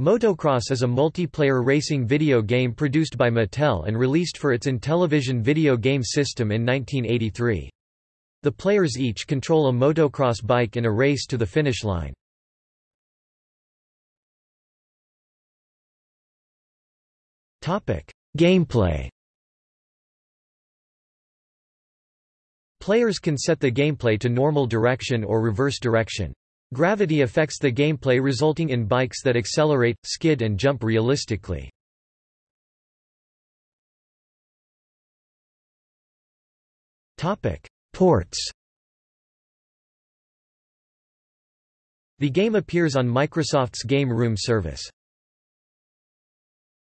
Motocross is a multiplayer racing video game produced by Mattel and released for its Intellivision video game system in 1983. The players each control a motocross bike in a race to the finish line. Gameplay Players can set the gameplay to normal direction or reverse direction. Gravity affects the gameplay resulting in bikes that accelerate, skid and jump realistically. Ports The game appears on Microsoft's Game Room service.